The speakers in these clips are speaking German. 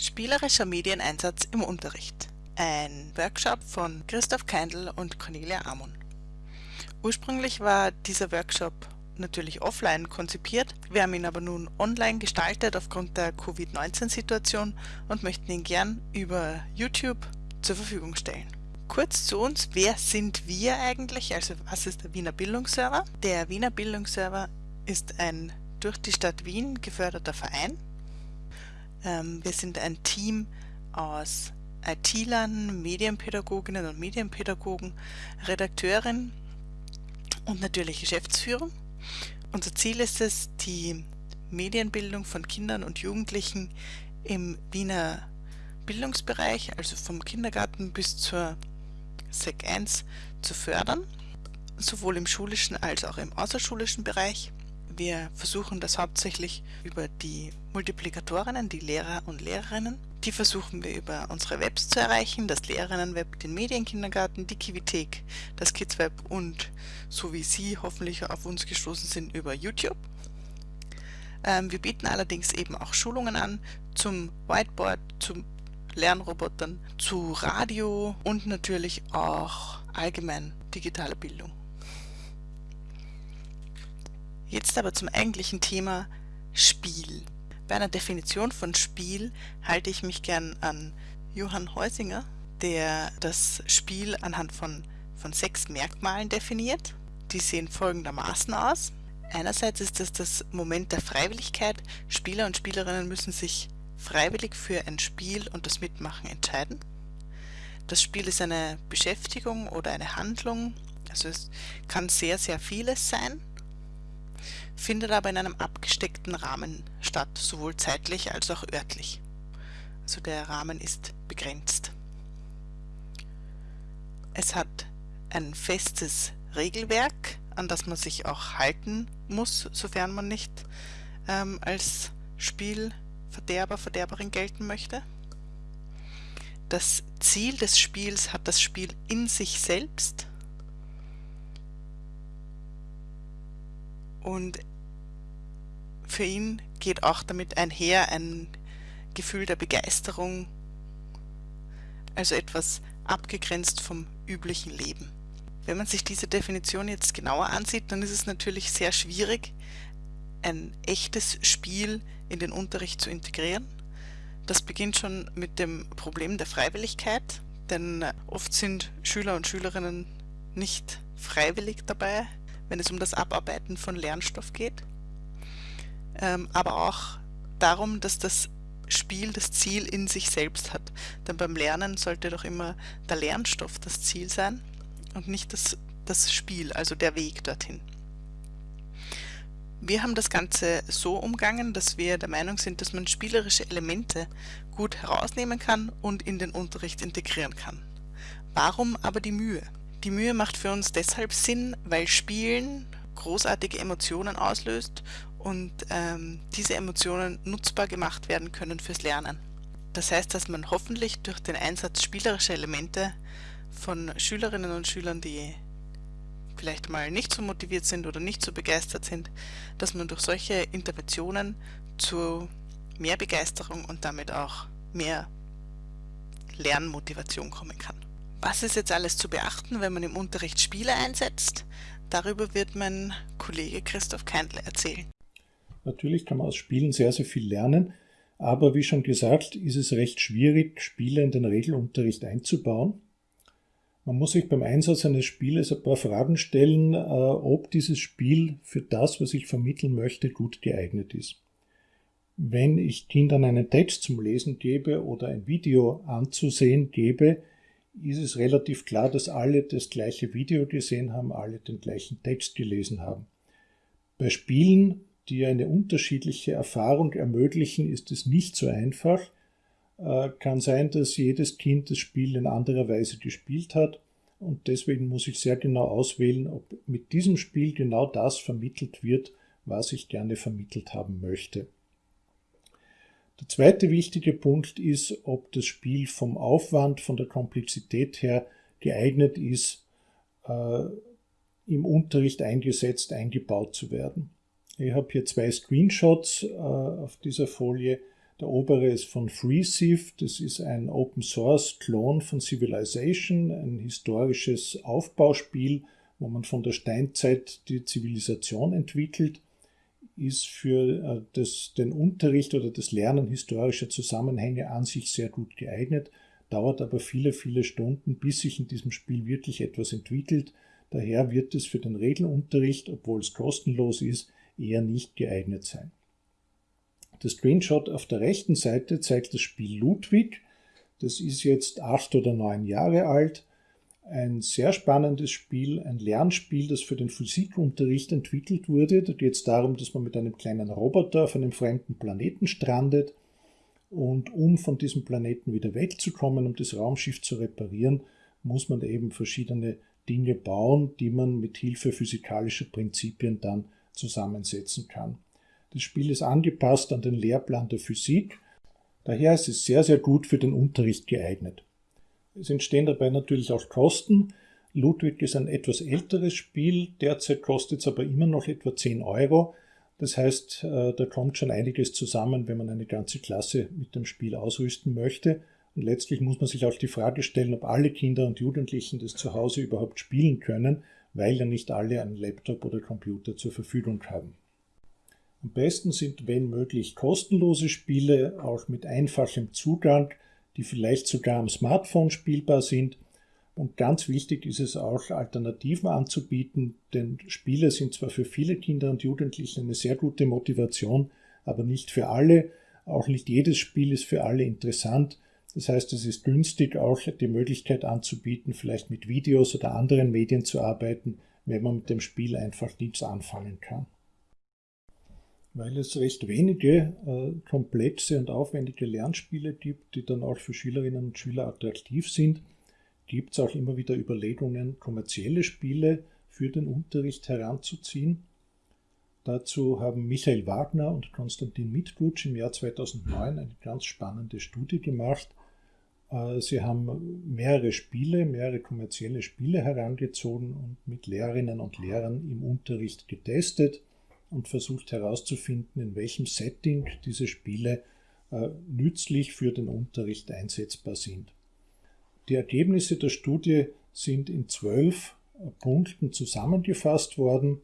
Spielerischer Medieneinsatz im Unterricht. Ein Workshop von Christoph Keindl und Cornelia Amon. Ursprünglich war dieser Workshop natürlich offline konzipiert. Wir haben ihn aber nun online gestaltet aufgrund der Covid-19-Situation und möchten ihn gern über YouTube zur Verfügung stellen. Kurz zu uns, wer sind wir eigentlich? Also was ist der Wiener Bildungsserver? Der Wiener Bildungsserver ist ein durch die Stadt Wien geförderter Verein wir sind ein Team aus IT-Lern, Medienpädagoginnen und Medienpädagogen, Redakteurin und natürlich Geschäftsführung. Unser Ziel ist es, die Medienbildung von Kindern und Jugendlichen im Wiener Bildungsbereich, also vom Kindergarten bis zur SEC 1, zu fördern, sowohl im schulischen als auch im außerschulischen Bereich. Wir versuchen das hauptsächlich über die Multiplikatorinnen, die Lehrer und Lehrerinnen. Die versuchen wir über unsere Webs zu erreichen, das Lehrerinnenweb, den Medienkindergarten, die Kivithek, das Kidsweb und so wie Sie hoffentlich auf uns gestoßen sind über YouTube. Ähm, wir bieten allerdings eben auch Schulungen an zum Whiteboard, zu Lernrobotern, zu Radio und natürlich auch allgemein digitale Bildung. Jetzt aber zum eigentlichen Thema Spiel. Bei einer Definition von Spiel halte ich mich gern an Johann Heusinger, der das Spiel anhand von, von sechs Merkmalen definiert. Die sehen folgendermaßen aus. Einerseits ist es das Moment der Freiwilligkeit. Spieler und Spielerinnen müssen sich freiwillig für ein Spiel und das Mitmachen entscheiden. Das Spiel ist eine Beschäftigung oder eine Handlung. Also es kann sehr, sehr vieles sein findet aber in einem abgesteckten Rahmen statt, sowohl zeitlich als auch örtlich. Also der Rahmen ist begrenzt. Es hat ein festes Regelwerk, an das man sich auch halten muss, sofern man nicht ähm, als Spielverderber, Verderberin gelten möchte. Das Ziel des Spiels hat das Spiel in sich selbst und für ihn geht auch damit einher ein Gefühl der Begeisterung, also etwas abgegrenzt vom üblichen Leben. Wenn man sich diese Definition jetzt genauer ansieht, dann ist es natürlich sehr schwierig, ein echtes Spiel in den Unterricht zu integrieren. Das beginnt schon mit dem Problem der Freiwilligkeit, denn oft sind Schüler und Schülerinnen nicht freiwillig dabei, wenn es um das Abarbeiten von Lernstoff geht ähm, aber auch darum, dass das Spiel das Ziel in sich selbst hat. Denn beim Lernen sollte doch immer der Lernstoff das Ziel sein und nicht das, das Spiel, also der Weg dorthin. Wir haben das Ganze so umgangen, dass wir der Meinung sind, dass man spielerische Elemente gut herausnehmen kann und in den Unterricht integrieren kann. Warum aber die Mühe? Die Mühe macht für uns deshalb Sinn, weil Spielen großartige Emotionen auslöst und ähm, diese Emotionen nutzbar gemacht werden können fürs Lernen. Das heißt, dass man hoffentlich durch den Einsatz spielerischer Elemente von Schülerinnen und Schülern, die vielleicht mal nicht so motiviert sind oder nicht so begeistert sind, dass man durch solche Interventionen zu mehr Begeisterung und damit auch mehr Lernmotivation kommen kann. Was ist jetzt alles zu beachten, wenn man im Unterricht Spiele einsetzt? Darüber wird mein Kollege Christoph Keindl erzählen. Natürlich kann man aus Spielen sehr, sehr viel lernen, aber wie schon gesagt, ist es recht schwierig, Spiele in den Regelunterricht einzubauen. Man muss sich beim Einsatz eines Spieles ein paar Fragen stellen, äh, ob dieses Spiel für das, was ich vermitteln möchte, gut geeignet ist. Wenn ich Kindern einen Text zum Lesen gebe oder ein Video anzusehen gebe, ist es relativ klar, dass alle das gleiche Video gesehen haben, alle den gleichen Text gelesen haben. Bei Spielen die eine unterschiedliche Erfahrung ermöglichen, ist es nicht so einfach. Äh, kann sein, dass jedes Kind das Spiel in anderer Weise gespielt hat und deswegen muss ich sehr genau auswählen, ob mit diesem Spiel genau das vermittelt wird, was ich gerne vermittelt haben möchte. Der zweite wichtige Punkt ist, ob das Spiel vom Aufwand, von der Komplexität her geeignet ist, äh, im Unterricht eingesetzt, eingebaut zu werden. Ich habe hier zwei Screenshots äh, auf dieser Folie. Der obere ist von FreeSieve, das ist ein Open-Source-Klon von Civilization, ein historisches Aufbauspiel, wo man von der Steinzeit die Zivilisation entwickelt, ist für äh, das, den Unterricht oder das Lernen historischer Zusammenhänge an sich sehr gut geeignet, dauert aber viele, viele Stunden, bis sich in diesem Spiel wirklich etwas entwickelt. Daher wird es für den Regelunterricht, obwohl es kostenlos ist, eher nicht geeignet sein. Der Screenshot auf der rechten Seite zeigt das Spiel Ludwig. Das ist jetzt acht oder neun Jahre alt. Ein sehr spannendes Spiel, ein Lernspiel, das für den Physikunterricht entwickelt wurde. Da geht es darum, dass man mit einem kleinen Roboter auf einem fremden Planeten strandet. Und um von diesem Planeten wieder wegzukommen, um das Raumschiff zu reparieren, muss man eben verschiedene Dinge bauen, die man mit Hilfe physikalischer Prinzipien dann zusammensetzen kann. Das Spiel ist angepasst an den Lehrplan der Physik, daher ist es sehr, sehr gut für den Unterricht geeignet. Es entstehen dabei natürlich auch Kosten. Ludwig ist ein etwas älteres Spiel, derzeit kostet es aber immer noch etwa 10 Euro. Das heißt, äh, da kommt schon einiges zusammen, wenn man eine ganze Klasse mit dem Spiel ausrüsten möchte. Und letztlich muss man sich auch die Frage stellen, ob alle Kinder und Jugendlichen das zu Hause überhaupt spielen können, weil ja nicht alle einen Laptop oder Computer zur Verfügung haben. Am besten sind, wenn möglich, kostenlose Spiele, auch mit einfachem Zugang, die vielleicht sogar am Smartphone spielbar sind. Und ganz wichtig ist es auch, Alternativen anzubieten, denn Spiele sind zwar für viele Kinder und Jugendliche eine sehr gute Motivation, aber nicht für alle. Auch nicht jedes Spiel ist für alle interessant. Das heißt, es ist günstig, auch die Möglichkeit anzubieten, vielleicht mit Videos oder anderen Medien zu arbeiten, wenn man mit dem Spiel einfach nichts anfangen kann. Weil es recht wenige äh, komplexe und aufwendige Lernspiele gibt, die dann auch für Schülerinnen und Schüler attraktiv sind, gibt es auch immer wieder Überlegungen, kommerzielle Spiele für den Unterricht heranzuziehen. Dazu haben Michael Wagner und Konstantin Mitgutsch im Jahr 2009 eine ganz spannende Studie gemacht, sie haben mehrere Spiele, mehrere kommerzielle Spiele herangezogen und mit Lehrerinnen und Lehrern im Unterricht getestet und versucht herauszufinden, in welchem Setting diese Spiele äh, nützlich für den Unterricht einsetzbar sind. Die Ergebnisse der Studie sind in zwölf äh, Punkten zusammengefasst worden.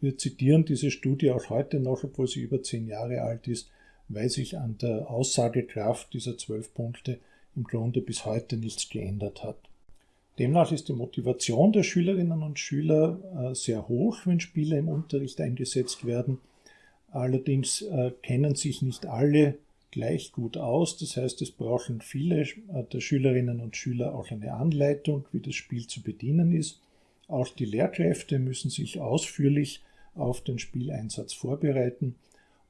Wir zitieren diese Studie auch heute noch, obwohl sie über zehn Jahre alt ist weil sich an der Aussagekraft dieser zwölf Punkte im Grunde bis heute nichts geändert hat. Demnach ist die Motivation der Schülerinnen und Schüler äh, sehr hoch, wenn Spiele im Unterricht eingesetzt werden. Allerdings äh, kennen sich nicht alle gleich gut aus. Das heißt, es brauchen viele äh, der Schülerinnen und Schüler auch eine Anleitung, wie das Spiel zu bedienen ist. Auch die Lehrkräfte müssen sich ausführlich auf den Spieleinsatz vorbereiten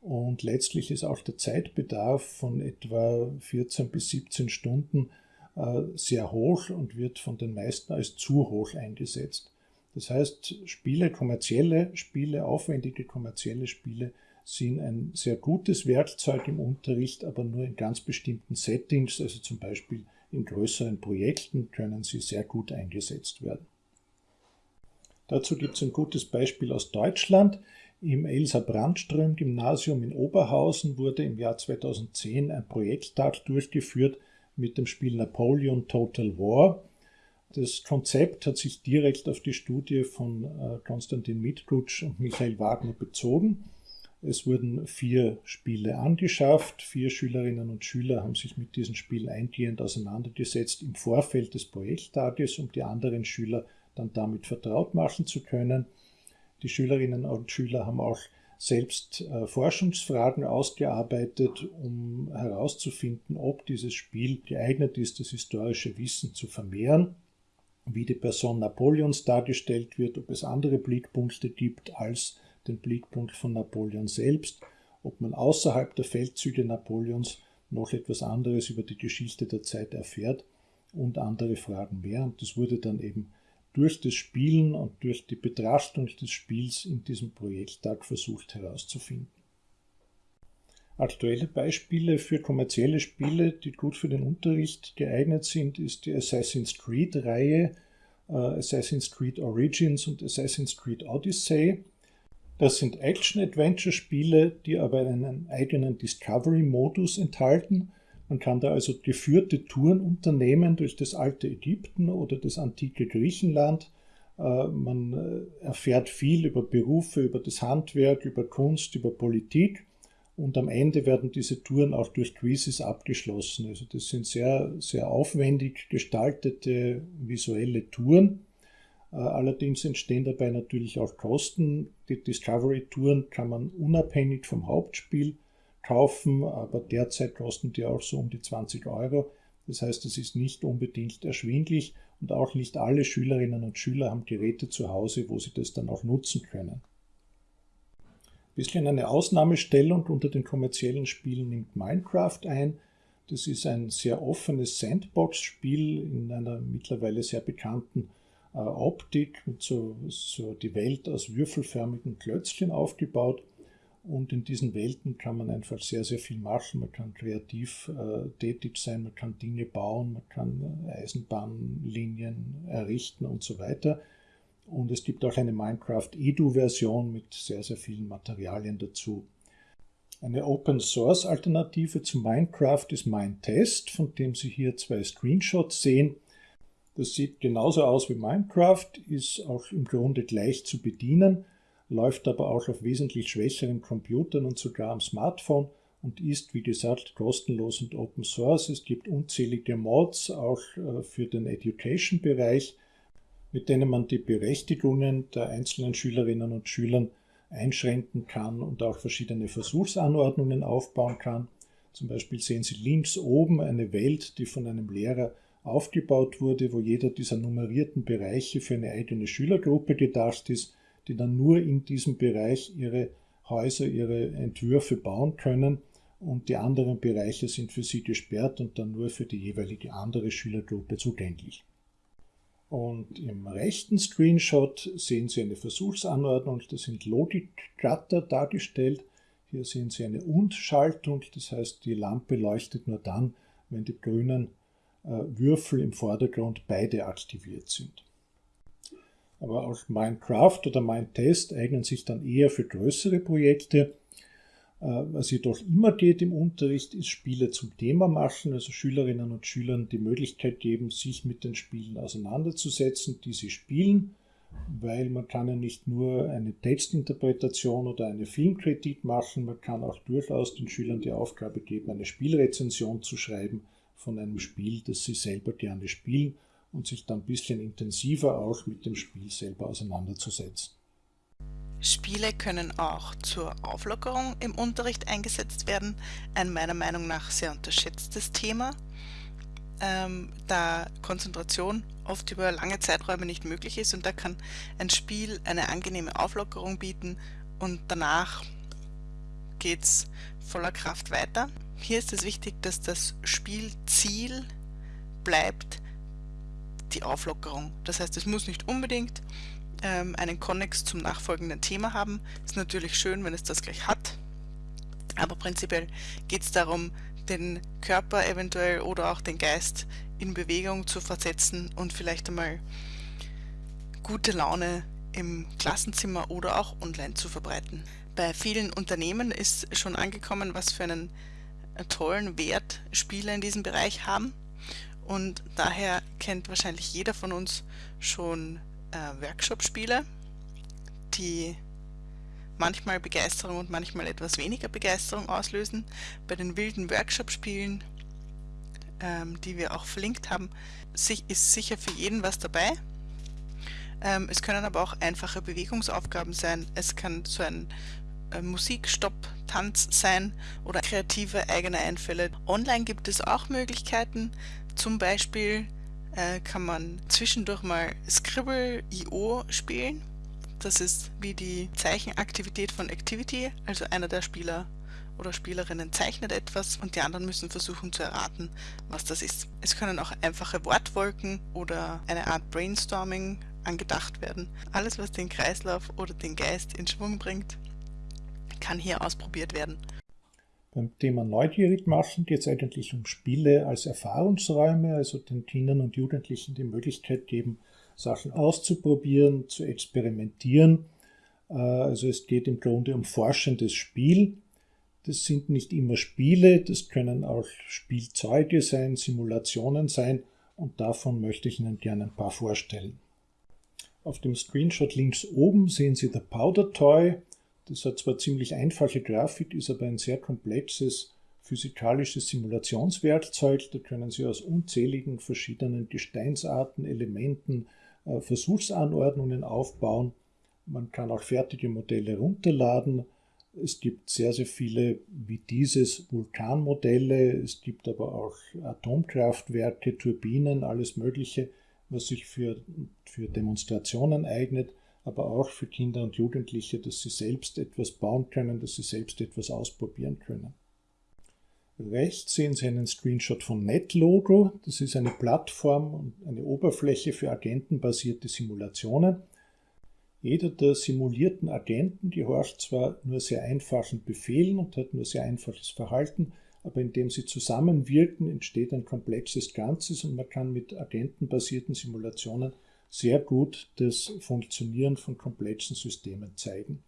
und letztlich ist auch der Zeitbedarf von etwa 14 bis 17 Stunden äh, sehr hoch und wird von den meisten als zu hoch eingesetzt. Das heißt, Spiele, kommerzielle Spiele, aufwendige kommerzielle Spiele sind ein sehr gutes Werkzeug im Unterricht, aber nur in ganz bestimmten Settings, also zum Beispiel in größeren Projekten können sie sehr gut eingesetzt werden. Dazu gibt es ein gutes Beispiel aus Deutschland. Im Elsa Brandström Gymnasium in Oberhausen wurde im Jahr 2010 ein Projekttag durchgeführt mit dem Spiel Napoleon Total War. Das Konzept hat sich direkt auf die Studie von äh, Konstantin Mitgutsch und Michael Wagner bezogen. Es wurden vier Spiele angeschafft. Vier Schülerinnen und Schüler haben sich mit diesen Spielen eingehend auseinandergesetzt im Vorfeld des Projekttages, um die anderen Schüler dann damit vertraut machen zu können. Die Schülerinnen und Schüler haben auch selbst äh, Forschungsfragen ausgearbeitet, um herauszufinden, ob dieses Spiel geeignet ist, das historische Wissen zu vermehren, wie die Person Napoleons dargestellt wird, ob es andere Blickpunkte gibt als den Blickpunkt von Napoleon selbst, ob man außerhalb der Feldzüge Napoleons noch etwas anderes über die Geschichte der Zeit erfährt und andere Fragen mehr. Und das wurde dann eben durch das Spielen und durch die Betrachtung des Spiels in diesem Projekttag versucht herauszufinden. Aktuelle Beispiele für kommerzielle Spiele, die gut für den Unterricht geeignet sind, ist die Assassin's Creed-Reihe, äh, Assassin's Creed Origins und Assassin's Creed Odyssey. Das sind Action-Adventure-Spiele, die aber einen eigenen Discovery-Modus enthalten. Man kann da also geführte Touren unternehmen durch das alte Ägypten oder das antike Griechenland. Äh, man äh, erfährt viel über Berufe, über das Handwerk, über Kunst, über Politik. Und am Ende werden diese Touren auch durch Quizzes abgeschlossen. Also das sind sehr, sehr aufwendig gestaltete visuelle Touren. Äh, allerdings entstehen dabei natürlich auch Kosten. Die Discovery-Touren kann man unabhängig vom Hauptspiel kaufen, aber derzeit kosten die auch so um die 20 Euro. Das heißt, es ist nicht unbedingt erschwinglich und auch nicht alle Schülerinnen und Schüler haben Geräte zu Hause, wo sie das dann auch nutzen können. Ein bisschen eine Ausnahmestellung unter den kommerziellen Spielen nimmt Minecraft ein. Das ist ein sehr offenes Sandbox-Spiel in einer mittlerweile sehr bekannten äh, Optik mit so, so die Welt aus würfelförmigen Klötzchen aufgebaut. Und in diesen Welten kann man einfach sehr, sehr viel machen. Man kann kreativ äh, tätig sein, man kann Dinge bauen, man kann äh, Eisenbahnlinien errichten und so weiter. Und es gibt auch eine Minecraft Edu-Version mit sehr, sehr vielen Materialien dazu. Eine Open Source Alternative zu Minecraft ist Minetest, von dem Sie hier zwei Screenshots sehen. Das sieht genauso aus wie Minecraft, ist auch im Grunde gleich zu bedienen, läuft aber auch auf wesentlich schwächeren Computern und sogar am Smartphone und ist, wie gesagt, kostenlos und Open Source. Es gibt unzählige Mods auch äh, für den Education-Bereich, mit denen man die Berechtigungen der einzelnen Schülerinnen und Schülern einschränken kann und auch verschiedene Versuchsanordnungen aufbauen kann. Zum Beispiel sehen Sie links oben eine Welt, die von einem Lehrer aufgebaut wurde, wo jeder dieser nummerierten Bereiche für eine eigene Schülergruppe gedacht ist, die dann nur in diesem Bereich ihre Häuser, ihre Entwürfe bauen können und die anderen Bereiche sind für sie gesperrt und dann nur für die jeweilige andere Schülergruppe zugänglich. Und im rechten Screenshot sehen Sie eine Versuchsanordnung, da sind Logikgatter dargestellt. Hier sehen Sie eine Und-Schaltung, das heißt die Lampe leuchtet nur dann, wenn die grünen äh, Würfel im Vordergrund beide aktiviert sind. Aber auch Minecraft oder Mindtest eignen sich dann eher für größere Projekte. Äh, was jedoch immer geht im Unterricht, ist Spiele zum Thema machen, also Schülerinnen und Schülern die Möglichkeit geben, sich mit den Spielen auseinanderzusetzen, die sie spielen, weil man kann ja nicht nur eine Textinterpretation oder eine Filmkritik machen, man kann auch durchaus den Schülern die Aufgabe geben, eine Spielrezension zu schreiben von einem Spiel, das sie selber gerne spielen und sich dann ein bisschen intensiver auch mit dem Spiel selber auseinanderzusetzen. Spiele können auch zur Auflockerung im Unterricht eingesetzt werden. Ein meiner Meinung nach sehr unterschätztes Thema, ähm, da Konzentration oft über lange Zeiträume nicht möglich ist und da kann ein Spiel eine angenehme Auflockerung bieten und danach geht es voller Kraft weiter. Hier ist es wichtig, dass das Spielziel bleibt die Auflockerung. Das heißt, es muss nicht unbedingt ähm, einen Konnex zum nachfolgenden Thema haben. Ist natürlich schön, wenn es das gleich hat. Aber prinzipiell geht es darum, den Körper eventuell oder auch den Geist in Bewegung zu versetzen und vielleicht einmal gute Laune im Klassenzimmer oder auch online zu verbreiten. Bei vielen Unternehmen ist schon angekommen, was für einen tollen Wert Spiele in diesem Bereich haben. Und daher kennt wahrscheinlich jeder von uns schon äh, Workshop-Spiele, die manchmal Begeisterung und manchmal etwas weniger Begeisterung auslösen. Bei den wilden Workshop-Spielen, ähm, die wir auch verlinkt haben, ist sicher für jeden was dabei. Ähm, es können aber auch einfache Bewegungsaufgaben sein. Es kann so ein äh, Musikstopp, Tanz sein oder kreative eigene Einfälle. Online gibt es auch Möglichkeiten, zum Beispiel äh, kann man zwischendurch mal Scribble.io spielen. Das ist wie die Zeichenaktivität von Activity, also einer der Spieler oder Spielerinnen zeichnet etwas und die anderen müssen versuchen zu erraten, was das ist. Es können auch einfache Wortwolken oder eine Art Brainstorming angedacht werden. Alles, was den Kreislauf oder den Geist in Schwung bringt, kann hier ausprobiert werden. Beim Thema Neugierig machen geht es eigentlich um Spiele als Erfahrungsräume, also den Kindern und Jugendlichen die Möglichkeit geben, Sachen auszuprobieren, zu experimentieren. Äh, also es geht im Grunde um forschendes Spiel. Das sind nicht immer Spiele, das können auch Spielzeuge sein, Simulationen sein und davon möchte ich Ihnen gerne ein paar vorstellen. Auf dem Screenshot links oben sehen Sie der Powder Toy. Das hat zwar ziemlich einfache Grafik, ist aber ein sehr komplexes physikalisches Simulationswerkzeug. Da können Sie aus unzähligen verschiedenen Gesteinsarten, Elementen, äh, Versuchsanordnungen aufbauen. Man kann auch fertige Modelle runterladen. Es gibt sehr, sehr viele wie dieses Vulkanmodelle. Es gibt aber auch Atomkraftwerke, Turbinen, alles Mögliche, was sich für, für Demonstrationen eignet, aber auch für Kinder und Jugendliche, dass sie selbst etwas bauen können, dass sie selbst etwas ausprobieren können. Rechts sehen Sie einen Screenshot von NetLogo. Das ist eine Plattform und eine Oberfläche für agentenbasierte Simulationen. Jeder der simulierten Agenten gehorcht zwar nur sehr einfachen Befehlen und hat nur sehr einfaches Verhalten, aber indem sie zusammenwirken, entsteht ein komplexes Ganzes und man kann mit agentenbasierten Simulationen sehr gut das Funktionieren von komplexen Systemen zeigen.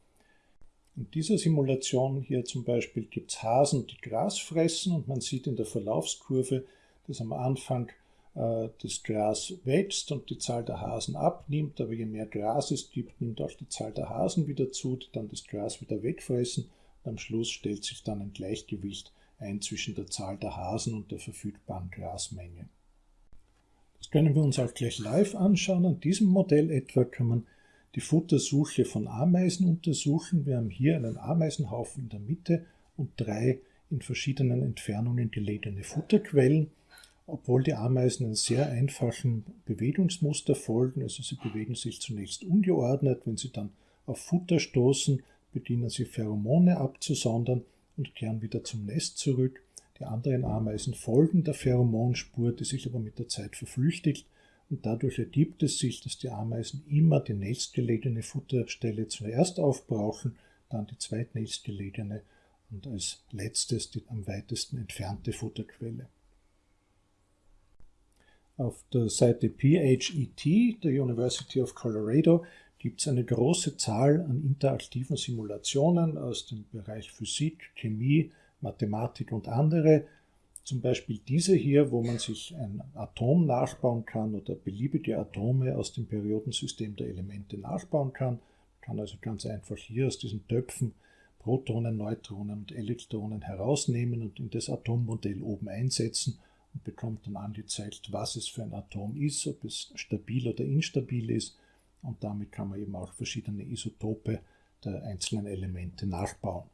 In dieser Simulation hier zum Beispiel gibt es Hasen, die Gras fressen und man sieht in der Verlaufskurve, dass am Anfang äh, das Gras wächst und die Zahl der Hasen abnimmt, aber je mehr Gras es gibt, nimmt auch die Zahl der Hasen wieder zu, die dann das Gras wieder wegfressen und am Schluss stellt sich dann ein Gleichgewicht ein zwischen der Zahl der Hasen und der verfügbaren Grasmenge. Das können wir uns auch gleich live anschauen. An diesem Modell etwa kann man die Futtersuche von Ameisen untersuchen. Wir haben hier einen Ameisenhaufen in der Mitte und drei in verschiedenen Entfernungen gelegene Futterquellen. Obwohl die Ameisen einen sehr einfachen Bewegungsmuster folgen, also sie bewegen sich zunächst ungeordnet, wenn sie dann auf Futter stoßen, beginnen sie Pheromone abzusondern und kehren wieder zum Nest zurück. Die anderen Ameisen folgen der Pheromonspur, die sich aber mit der Zeit verflüchtigt und dadurch ergibt es sich, dass die Ameisen immer die nächstgelegene Futterstelle zuerst aufbrauchen, dann die zweitnächstgelegene und als letztes die am weitesten entfernte Futterquelle. Auf der Seite PHET der University of Colorado gibt es eine große Zahl an interaktiven Simulationen aus dem Bereich Physik, Chemie, Mathematik und andere, zum Beispiel diese hier, wo man sich ein Atom nachbauen kann oder beliebige Atome aus dem Periodensystem der Elemente nachbauen kann. Man kann also ganz einfach hier aus diesen Töpfen Protonen, Neutronen und Elektronen herausnehmen und in das Atommodell oben einsetzen und bekommt dann angezeigt, was es für ein Atom ist, ob es stabil oder instabil ist. Und damit kann man eben auch verschiedene Isotope der einzelnen Elemente nachbauen.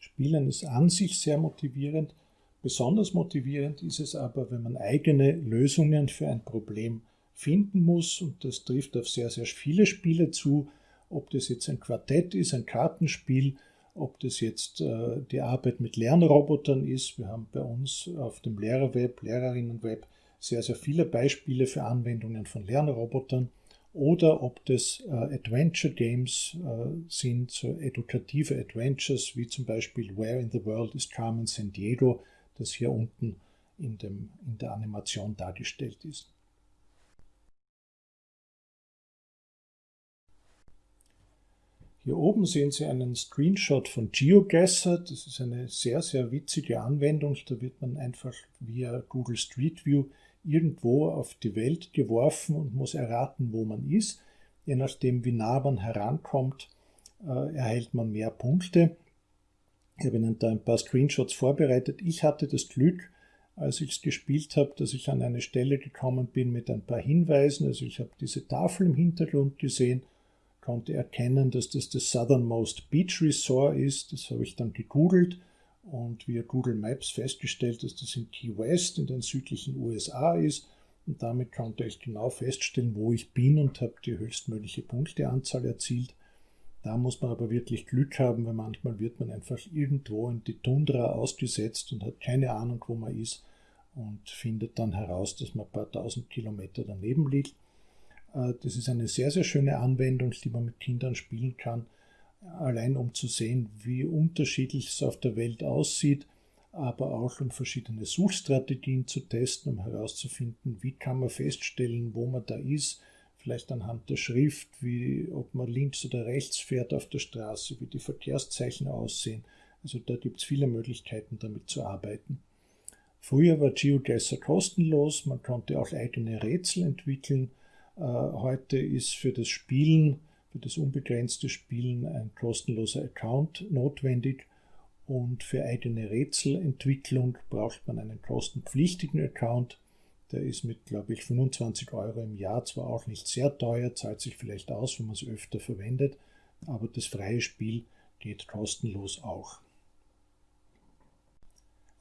Spielen ist an sich sehr motivierend. Besonders motivierend ist es aber, wenn man eigene Lösungen für ein Problem finden muss. Und das trifft auf sehr, sehr viele Spiele zu. Ob das jetzt ein Quartett ist, ein Kartenspiel, ob das jetzt äh, die Arbeit mit Lernrobotern ist. Wir haben bei uns auf dem Lehrerweb, Lehrerinnenweb sehr, sehr viele Beispiele für Anwendungen von Lernrobotern oder ob das äh, Adventure Games äh, sind, so edukative Adventures, wie zum Beispiel Where in the World is Carmen San Diego, das hier unten in, dem, in der Animation dargestellt ist. Hier oben sehen Sie einen Screenshot von GeoGuessr. Das ist eine sehr, sehr witzige Anwendung. Da wird man einfach via Google Street View irgendwo auf die Welt geworfen und muss erraten, wo man ist. Je nachdem, wie nah man herankommt, äh, erhält man mehr Punkte. Ich habe Ihnen da ein paar Screenshots vorbereitet. Ich hatte das Glück, als ich es gespielt habe, dass ich an eine Stelle gekommen bin mit ein paar Hinweisen. Also ich habe diese Tafel im Hintergrund gesehen, konnte erkennen, dass das das Southernmost Beach Resort ist. Das habe ich dann gegoogelt und via Google Maps festgestellt, dass das in Key West in den südlichen USA ist. Und damit konnte ich genau feststellen, wo ich bin und habe die höchstmögliche Punkteanzahl erzielt. Da muss man aber wirklich Glück haben, weil manchmal wird man einfach irgendwo in die Tundra ausgesetzt und hat keine Ahnung, wo man ist und findet dann heraus, dass man ein paar tausend Kilometer daneben liegt. Äh, das ist eine sehr, sehr schöne Anwendung, die man mit Kindern spielen kann allein um zu sehen, wie unterschiedlich es auf der Welt aussieht, aber auch um verschiedene Suchstrategien zu testen, um herauszufinden, wie kann man feststellen, wo man da ist, vielleicht anhand der Schrift, wie ob man links oder rechts fährt auf der Straße, wie die Verkehrszeichen aussehen. Also da gibt es viele Möglichkeiten, damit zu arbeiten. Früher war GeoGuessr kostenlos, man konnte auch eigene Rätsel entwickeln. Äh, heute ist für das Spielen, für das unbegrenzte Spielen ein kostenloser Account notwendig und für eigene Rätselentwicklung braucht man einen kostenpflichtigen Account. Der ist mit, glaube ich, 25 Euro im Jahr zwar auch nicht sehr teuer, zahlt sich vielleicht aus, wenn man es öfter verwendet, aber das freie Spiel geht kostenlos auch.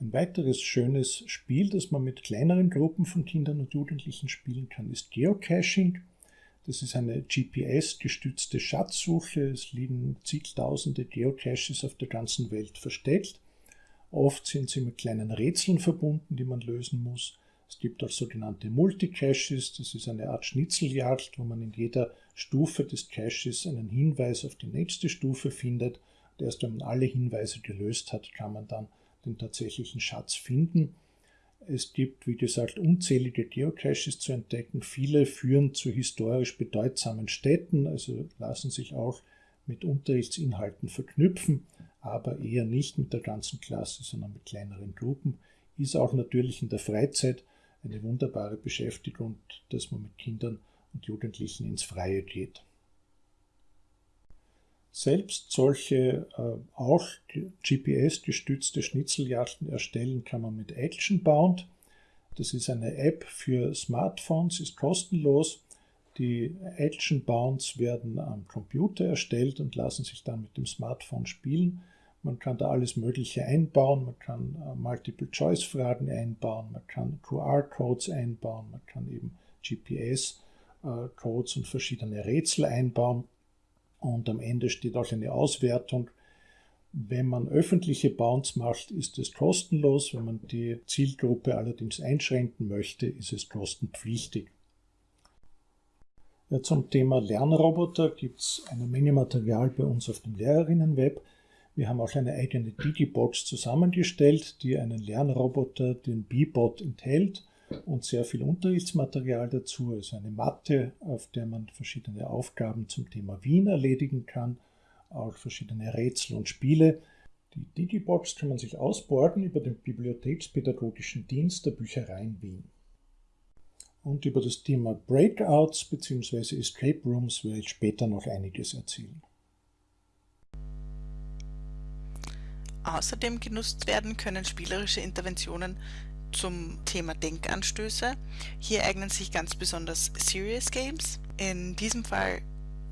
Ein weiteres schönes Spiel, das man mit kleineren Gruppen von Kindern und Jugendlichen spielen kann, ist Geocaching. Das ist eine GPS-gestützte Schatzsuche. Es liegen zigtausende Geocaches auf der ganzen Welt versteckt. Oft sind sie mit kleinen Rätseln verbunden, die man lösen muss. Es gibt auch sogenannte Multicaches, das ist eine Art Schnitzeljagd, wo man in jeder Stufe des Caches einen Hinweis auf die nächste Stufe findet. Und erst wenn man alle Hinweise gelöst hat, kann man dann den tatsächlichen Schatz finden. Es gibt, wie gesagt, unzählige Geocaches zu entdecken. Viele führen zu historisch bedeutsamen Städten, also lassen sich auch mit Unterrichtsinhalten verknüpfen, aber eher nicht mit der ganzen Klasse, sondern mit kleineren Gruppen. Ist auch natürlich in der Freizeit eine wunderbare Beschäftigung, dass man mit Kindern und Jugendlichen ins Freie geht. Selbst solche äh, auch GPS-gestützte Schnitzeljagden erstellen kann man mit Actionbound. Das ist eine App für Smartphones, ist kostenlos. Die Actionbounds werden am Computer erstellt und lassen sich dann mit dem Smartphone spielen. Man kann da alles Mögliche einbauen, man kann äh, Multiple-Choice-Fragen einbauen, man kann QR-Codes einbauen, man kann eben GPS-Codes und verschiedene Rätsel einbauen. Und am Ende steht auch eine Auswertung. Wenn man öffentliche Bounds macht, ist es kostenlos. Wenn man die Zielgruppe allerdings einschränken möchte, ist es kostenpflichtig. Ja, zum Thema Lernroboter gibt es eine Menge Material bei uns auf dem Lehrerinnenweb. Wir haben auch eine eigene Digibox zusammengestellt, die einen Lernroboter, den B-Bot, enthält und sehr viel Unterrichtsmaterial dazu, also eine Matte, auf der man verschiedene Aufgaben zum Thema Wien erledigen kann, auch verschiedene Rätsel und Spiele. Die Digibox kann man sich ausborgen über den Bibliothekspädagogischen Dienst der Büchereien Wien. Und über das Thema Breakouts bzw. Escape Rooms werde ich später noch einiges erzählen. Außerdem genutzt werden können spielerische Interventionen zum Thema Denkanstöße. Hier eignen sich ganz besonders Serious Games. In diesem Fall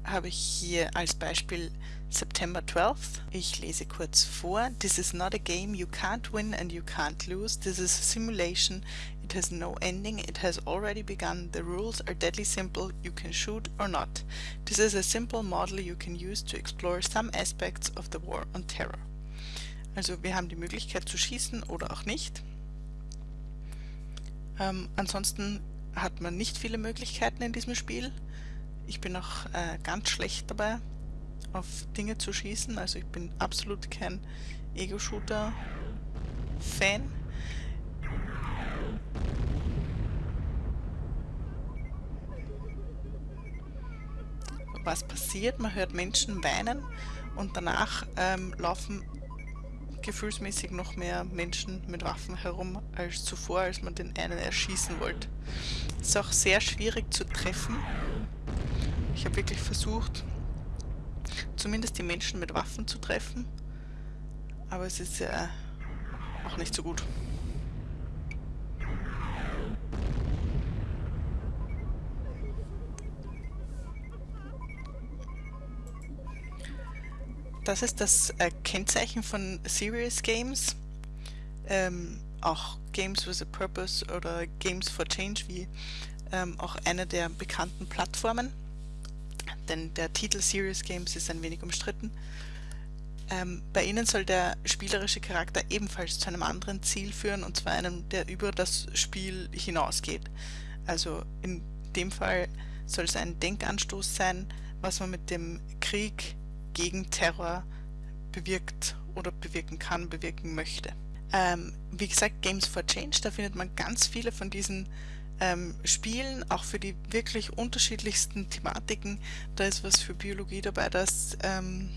habe ich hier als Beispiel September 12th. Ich lese kurz vor. This is not a game you can't win and you can't lose. This is a simulation. It has no ending. It has already begun. The rules are deadly simple. You can shoot or not. This is a simple model you can use to explore some aspects of the war on terror. Also wir haben die Möglichkeit zu schießen oder auch nicht. Ähm, ansonsten hat man nicht viele Möglichkeiten in diesem Spiel. Ich bin auch äh, ganz schlecht dabei, auf Dinge zu schießen. Also ich bin absolut kein Ego-Shooter-Fan. Was passiert? Man hört Menschen weinen und danach ähm, laufen gefühlsmäßig noch mehr Menschen mit Waffen herum als zuvor, als man den einen erschießen wollte. Ist auch sehr schwierig zu treffen. Ich habe wirklich versucht, zumindest die Menschen mit Waffen zu treffen, aber es ist äh, auch nicht so gut. Das ist das äh, Kennzeichen von Serious Games. Ähm, auch Games with a Purpose oder Games for Change wie ähm, auch eine der bekannten Plattformen. Denn der Titel Serious Games ist ein wenig umstritten. Ähm, bei ihnen soll der spielerische Charakter ebenfalls zu einem anderen Ziel führen, und zwar einem, der über das Spiel hinausgeht. Also in dem Fall soll es ein Denkanstoß sein, was man mit dem Krieg gegen Terror bewirkt oder bewirken kann, bewirken möchte. Ähm, wie gesagt, Games for Change, da findet man ganz viele von diesen ähm, Spielen, auch für die wirklich unterschiedlichsten Thematiken. Da ist was für Biologie dabei, das ähm,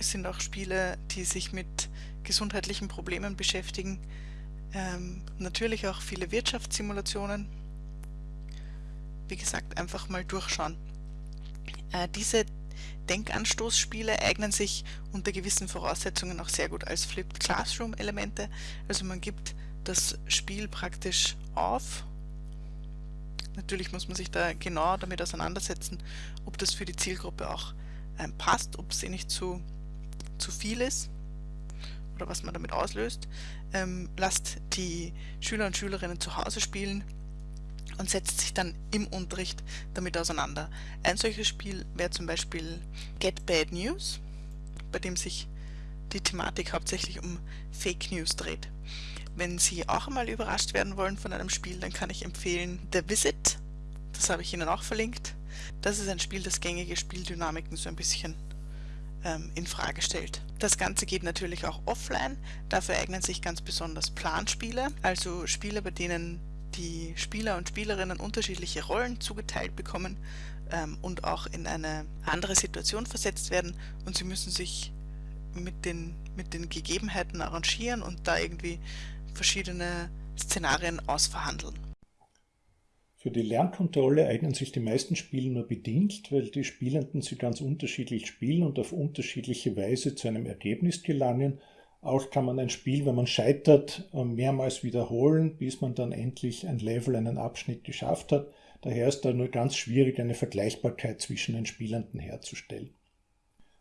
sind auch Spiele, die sich mit gesundheitlichen Problemen beschäftigen. Ähm, natürlich auch viele Wirtschaftssimulationen. Wie gesagt, einfach mal durchschauen. Äh, diese Denkanstoßspiele eignen sich unter gewissen Voraussetzungen auch sehr gut als Flipped Classroom Elemente. Also man gibt das Spiel praktisch auf. Natürlich muss man sich da genau damit auseinandersetzen, ob das für die Zielgruppe auch ähm, passt, ob es eh nicht zu, zu viel ist oder was man damit auslöst. Ähm, lasst die Schüler und Schülerinnen zu Hause spielen und setzt sich dann im Unterricht damit auseinander. Ein solches Spiel wäre zum Beispiel Get Bad News, bei dem sich die Thematik hauptsächlich um Fake News dreht. Wenn Sie auch einmal überrascht werden wollen von einem Spiel, dann kann ich empfehlen The Visit. Das habe ich Ihnen auch verlinkt. Das ist ein Spiel, das gängige Spieldynamiken so ein bisschen ähm, in Frage stellt. Das Ganze geht natürlich auch offline. Dafür eignen sich ganz besonders Planspiele, also Spiele, bei denen die Spieler und Spielerinnen unterschiedliche Rollen zugeteilt bekommen ähm, und auch in eine andere Situation versetzt werden und sie müssen sich mit den, mit den Gegebenheiten arrangieren und da irgendwie verschiedene Szenarien ausverhandeln. Für die Lernkontrolle eignen sich die meisten Spiele nur bedingt, weil die Spielenden sie ganz unterschiedlich spielen und auf unterschiedliche Weise zu einem Ergebnis gelangen auch kann man ein Spiel, wenn man scheitert, ähm, mehrmals wiederholen, bis man dann endlich ein Level, einen Abschnitt geschafft hat. Daher ist da nur ganz schwierig, eine Vergleichbarkeit zwischen den Spielenden herzustellen.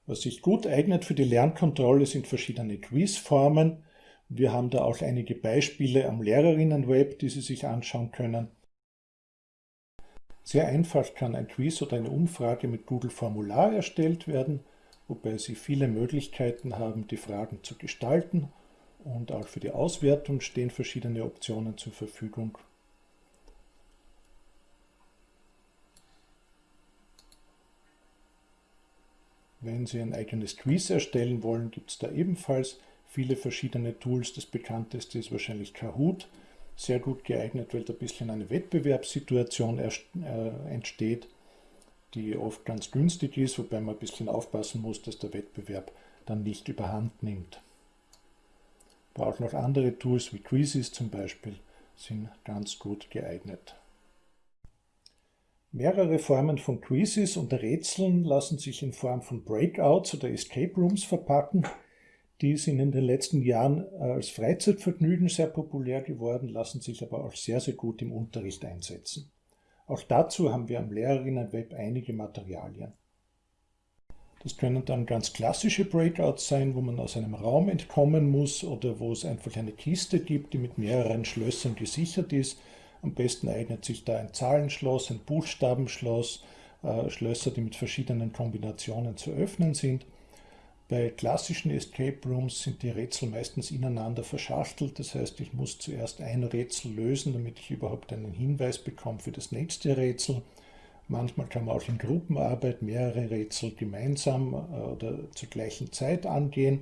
Was sich gut eignet für die Lernkontrolle sind verschiedene Quizformen. Wir haben da auch einige Beispiele am Lehrerinnenweb, die Sie sich anschauen können. Sehr einfach kann ein Quiz oder eine Umfrage mit Google Formular erstellt werden wobei Sie viele Möglichkeiten haben, die Fragen zu gestalten und auch für die Auswertung stehen verschiedene Optionen zur Verfügung. Wenn Sie ein eigenes Quiz erstellen wollen, gibt es da ebenfalls viele verschiedene Tools. Das bekannteste ist wahrscheinlich Kahoot, sehr gut geeignet, weil da ein bisschen eine Wettbewerbssituation äh, entsteht die oft ganz günstig ist, wobei man ein bisschen aufpassen muss, dass der Wettbewerb dann nicht überhand nimmt. Aber auch noch andere Tools wie Quizzes zum Beispiel sind ganz gut geeignet. Mehrere Formen von Quizzes und Rätseln lassen sich in Form von Breakouts oder Escape Rooms verpacken. Die sind in den letzten Jahren als Freizeitvergnügen sehr populär geworden, lassen sich aber auch sehr, sehr gut im Unterricht einsetzen. Auch dazu haben wir am Lehrerinnenweb einige Materialien. Das können dann ganz klassische Breakouts sein, wo man aus einem Raum entkommen muss oder wo es einfach eine Kiste gibt, die mit mehreren Schlössern gesichert ist. Am besten eignet sich da ein Zahlenschloss, ein Buchstabenschloss, äh, Schlösser, die mit verschiedenen Kombinationen zu öffnen sind. Bei klassischen Escape Rooms sind die Rätsel meistens ineinander verschachtelt. Das heißt, ich muss zuerst ein Rätsel lösen, damit ich überhaupt einen Hinweis bekomme für das nächste Rätsel. Manchmal kann man auch in Gruppenarbeit mehrere Rätsel gemeinsam äh, oder zur gleichen Zeit angehen.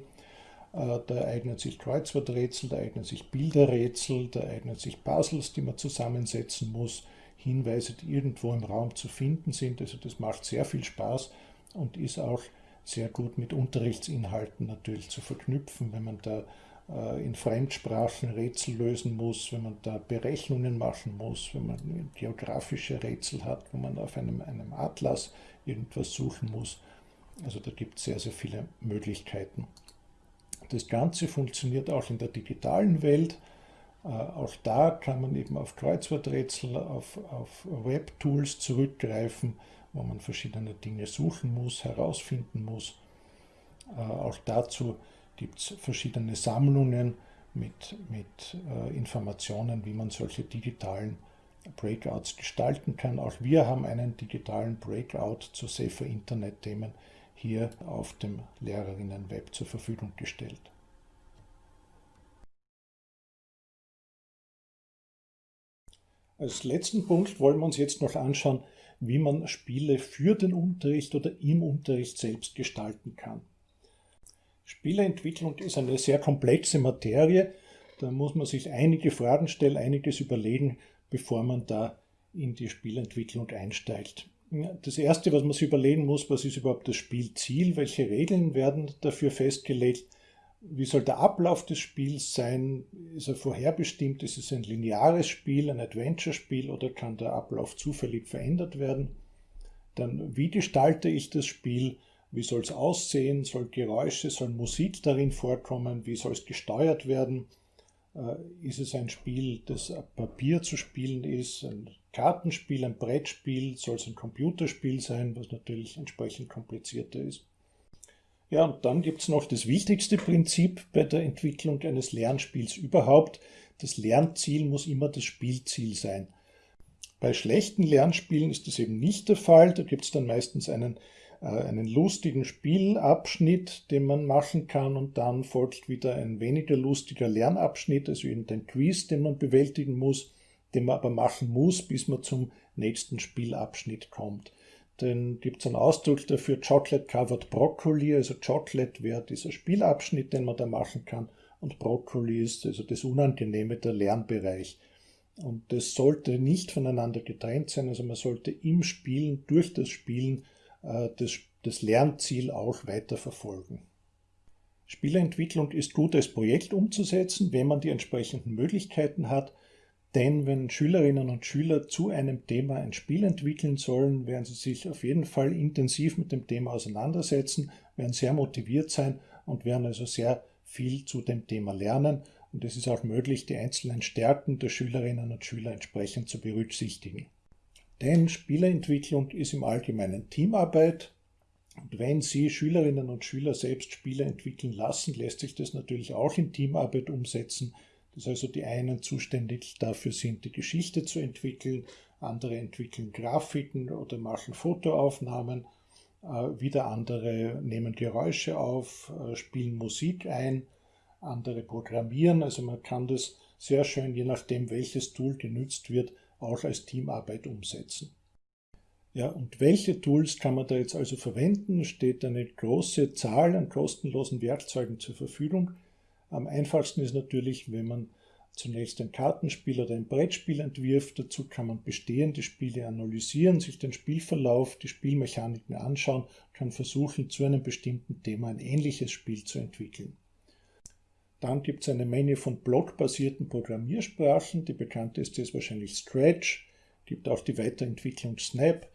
Äh, da eignen sich Kreuzworträtsel, da eignen sich Bilderrätsel, da eignen sich Puzzles, die man zusammensetzen muss, Hinweise, die irgendwo im Raum zu finden sind. Also das macht sehr viel Spaß und ist auch sehr gut mit Unterrichtsinhalten natürlich zu verknüpfen, wenn man da äh, in Fremdsprachen Rätsel lösen muss, wenn man da Berechnungen machen muss, wenn man geografische Rätsel hat, wo man auf einem, einem Atlas irgendwas suchen muss. Also da gibt es sehr, sehr viele Möglichkeiten. Das Ganze funktioniert auch in der digitalen Welt. Äh, auch da kann man eben auf Kreuzworträtsel, auf, auf Web-Tools zurückgreifen, wo man verschiedene Dinge suchen muss, herausfinden muss. Äh, auch dazu gibt es verschiedene Sammlungen mit, mit äh, Informationen, wie man solche digitalen Breakouts gestalten kann. Auch wir haben einen digitalen Breakout zu Safer Internet-Themen hier auf dem Lehrerinnen-Web zur Verfügung gestellt. Als letzten Punkt wollen wir uns jetzt noch anschauen, wie man Spiele für den Unterricht oder im Unterricht selbst gestalten kann. Spieleentwicklung ist eine sehr komplexe Materie. Da muss man sich einige Fragen stellen, einiges überlegen, bevor man da in die Spielentwicklung einsteigt. Das Erste, was man sich überlegen muss, was ist überhaupt das Spielziel, welche Regeln werden dafür festgelegt, wie soll der Ablauf des Spiels sein, ist er vorherbestimmt, ist es ein lineares Spiel, ein Adventure-Spiel oder kann der Ablauf zufällig verändert werden. Dann, wie gestalte ich das Spiel, wie soll es aussehen, soll Geräusche, soll Musik darin vorkommen, wie soll es gesteuert werden, äh, ist es ein Spiel, das auf Papier zu spielen ist, ein Kartenspiel, ein Brettspiel, soll es ein Computerspiel sein, was natürlich entsprechend komplizierter ist. Ja, und dann gibt es noch das wichtigste Prinzip bei der Entwicklung eines Lernspiels überhaupt. Das Lernziel muss immer das Spielziel sein. Bei schlechten Lernspielen ist das eben nicht der Fall. Da gibt es dann meistens einen äh, einen lustigen Spielabschnitt, den man machen kann und dann folgt wieder ein weniger lustiger Lernabschnitt, also eben den Quiz, den man bewältigen muss, den man aber machen muss, bis man zum nächsten Spielabschnitt kommt. Dann gibt es einen Ausdruck dafür Chocolate Covered Broccoli, also Chocolate wäre dieser Spielabschnitt, den man da machen kann und Broccoli ist also das Unangenehme, der Lernbereich. Und das sollte nicht voneinander getrennt sein, also man sollte im Spielen, durch das Spielen äh, das, das Lernziel auch weiter verfolgen. Spieleentwicklung ist gut als Projekt umzusetzen, wenn man die entsprechenden Möglichkeiten hat, denn wenn Schülerinnen und Schüler zu einem Thema ein Spiel entwickeln sollen, werden sie sich auf jeden Fall intensiv mit dem Thema auseinandersetzen, werden sehr motiviert sein und werden also sehr viel zu dem Thema lernen. Und es ist auch möglich, die einzelnen Stärken der Schülerinnen und Schüler entsprechend zu berücksichtigen. Denn Spieleentwicklung ist im Allgemeinen Teamarbeit. Und wenn Sie Schülerinnen und Schüler selbst Spiele entwickeln lassen, lässt sich das natürlich auch in Teamarbeit umsetzen. Dass also die einen zuständig dafür sind, die Geschichte zu entwickeln, andere entwickeln Grafiken oder machen Fotoaufnahmen, äh, wieder andere nehmen Geräusche auf, äh, spielen Musik ein, andere programmieren. Also man kann das sehr schön, je nachdem welches Tool genützt wird, auch als Teamarbeit umsetzen. Ja, und welche Tools kann man da jetzt also verwenden? Steht eine große Zahl an kostenlosen Werkzeugen zur Verfügung. Am einfachsten ist natürlich, wenn man zunächst ein Kartenspiel oder ein Brettspiel entwirft. Dazu kann man bestehende Spiele analysieren, sich den Spielverlauf, die Spielmechaniken anschauen, kann versuchen, zu einem bestimmten Thema ein ähnliches Spiel zu entwickeln. Dann gibt es eine Menge von blockbasierten Programmiersprachen. Die bekannteste ist wahrscheinlich Scratch. Gibt auch die Weiterentwicklung Snap.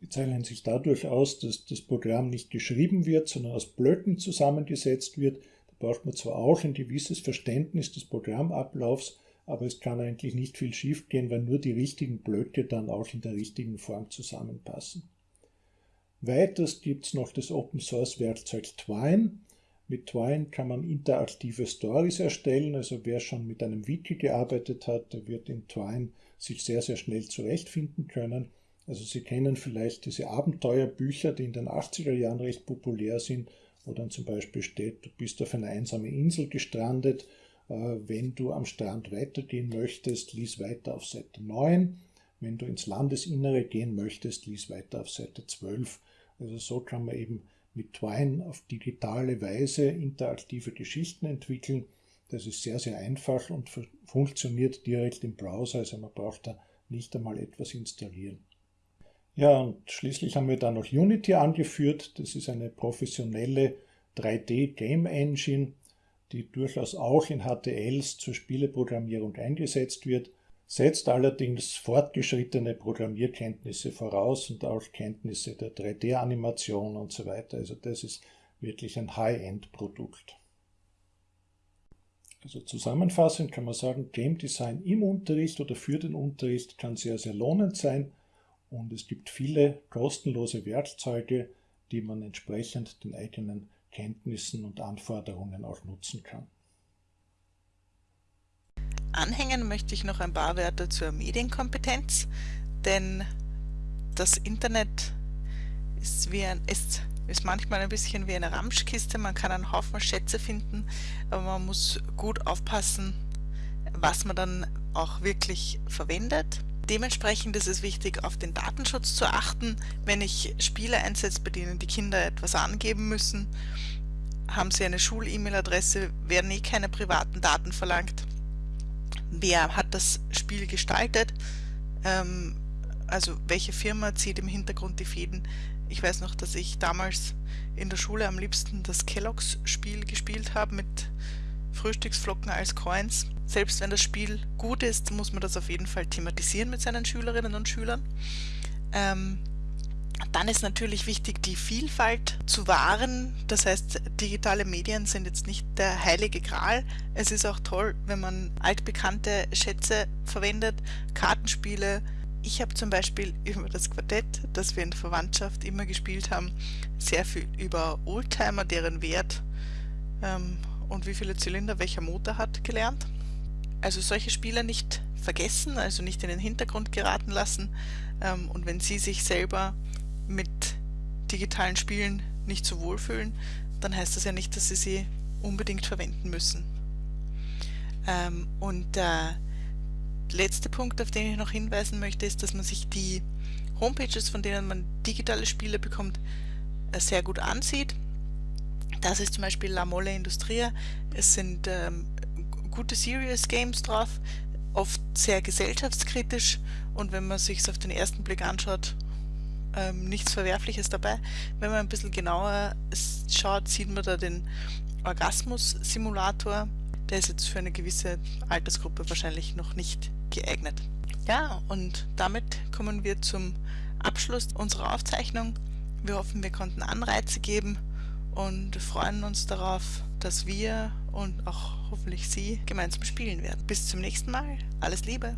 Die zeichnen sich dadurch aus, dass das Programm nicht geschrieben wird, sondern aus Blöcken zusammengesetzt wird. Braucht man zwar auch ein gewisses Verständnis des Programmablaufs, aber es kann eigentlich nicht viel schiefgehen, weil nur die richtigen Blöcke dann auch in der richtigen Form zusammenpassen. Weiters gibt es noch das Open Source Werkzeug Twine. Mit Twine kann man interaktive Stories erstellen, also wer schon mit einem Wiki gearbeitet hat, der wird in Twine sich sehr, sehr schnell zurechtfinden können. Also Sie kennen vielleicht diese Abenteuerbücher, die in den 80er Jahren recht populär sind, wo dann zum Beispiel steht, du bist auf einer einsamen Insel gestrandet, äh, wenn du am Strand weitergehen möchtest, lies weiter auf Seite 9. Wenn du ins Landesinnere gehen möchtest, lies weiter auf Seite 12. Also so kann man eben mit Twine auf digitale Weise interaktive Geschichten entwickeln. Das ist sehr, sehr einfach und funktioniert direkt im Browser, also man braucht da nicht einmal etwas installieren. Ja, und schließlich haben wir da noch Unity angeführt. Das ist eine professionelle 3D-Game Engine, die durchaus auch in HTLs zur Spieleprogrammierung eingesetzt wird setzt allerdings fortgeschrittene Programmierkenntnisse voraus und auch Kenntnisse der 3D-Animation und so weiter. Also das ist wirklich ein High-End-Produkt. Also zusammenfassend kann man sagen, Game Design im Unterricht oder für den Unterricht kann sehr, sehr lohnend sein und es gibt viele kostenlose Werkzeuge, die man entsprechend den eigenen Kenntnissen und Anforderungen auch nutzen kann. Anhängen möchte ich noch ein paar Wörter zur Medienkompetenz, denn das Internet ist, wie ein, ist, ist manchmal ein bisschen wie eine Ramschkiste, man kann einen Haufen Schätze finden, aber man muss gut aufpassen, was man dann auch wirklich verwendet. Dementsprechend ist es wichtig, auf den Datenschutz zu achten. Wenn ich Spiele einsetze, bei denen die Kinder etwas angeben müssen, haben sie eine Schul-E-Mail-Adresse, werden eh keine privaten Daten verlangt wer hat das Spiel gestaltet, ähm, also welche Firma zieht im Hintergrund die Fäden. Ich weiß noch, dass ich damals in der Schule am liebsten das Kelloggs Spiel gespielt habe mit Frühstücksflocken als Coins. Selbst wenn das Spiel gut ist, muss man das auf jeden Fall thematisieren mit seinen Schülerinnen und Schülern. Ähm, dann ist natürlich wichtig, die Vielfalt zu wahren. Das heißt, digitale Medien sind jetzt nicht der heilige Gral. Es ist auch toll, wenn man altbekannte Schätze verwendet, Kartenspiele. Ich habe zum Beispiel über das Quartett, das wir in der Verwandtschaft immer gespielt haben, sehr viel über Oldtimer, deren Wert ähm, und wie viele Zylinder welcher Motor hat gelernt. Also solche Spiele nicht vergessen, also nicht in den Hintergrund geraten lassen. Ähm, und wenn Sie sich selber mit digitalen Spielen nicht so wohlfühlen, dann heißt das ja nicht, dass Sie sie unbedingt verwenden müssen. Ähm, und der letzte Punkt, auf den ich noch hinweisen möchte, ist, dass man sich die Homepages, von denen man digitale Spiele bekommt, äh, sehr gut ansieht. Das ist zum Beispiel La Mole Industria. Es sind ähm, gute Serious Games drauf, oft sehr gesellschaftskritisch und wenn man sich auf den ersten Blick anschaut, ähm, nichts Verwerfliches dabei. Wenn man ein bisschen genauer schaut, sieht man da den Orgasmus-Simulator. Der ist jetzt für eine gewisse Altersgruppe wahrscheinlich noch nicht geeignet. Ja, und damit kommen wir zum Abschluss unserer Aufzeichnung. Wir hoffen, wir konnten Anreize geben und freuen uns darauf, dass wir und auch hoffentlich Sie gemeinsam spielen werden. Bis zum nächsten Mal. Alles Liebe!